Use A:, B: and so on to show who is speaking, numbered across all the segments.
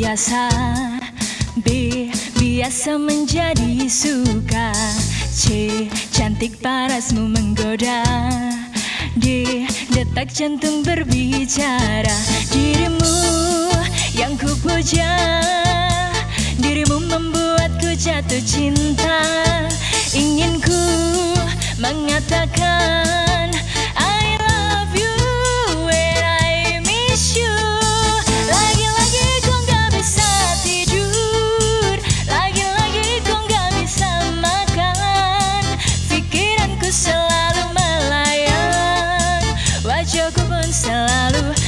A: biasa B biasa menjadi suka C cantik parasmu menggoda D detak jantung berbicara dirimu yang ku puja dirimu membuatku jatuh cinta ingin ku mengatakan cukup pun selalu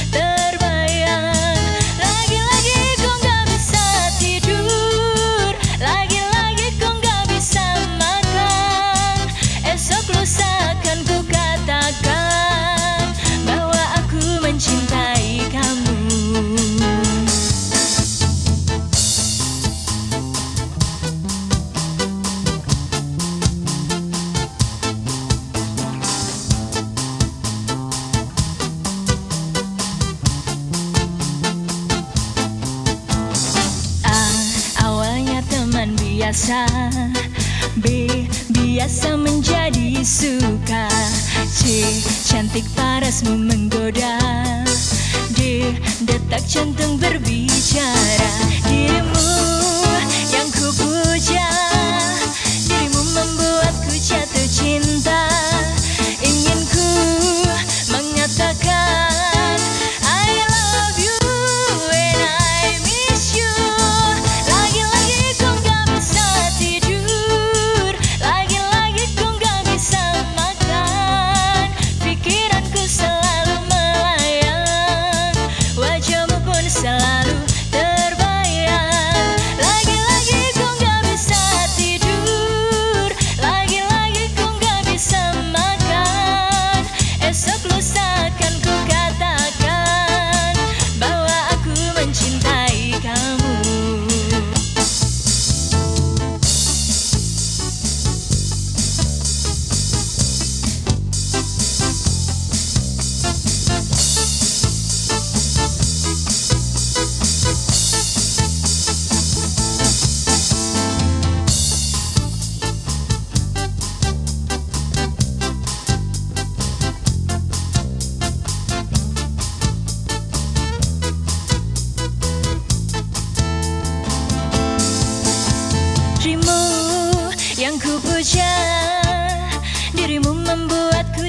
A: biasa B. Biasa menjadi suka C. Cantik parasmu menggoda D. Detak jantung berbicara Dirimu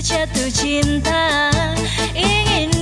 A: jatuh cinta. Ingin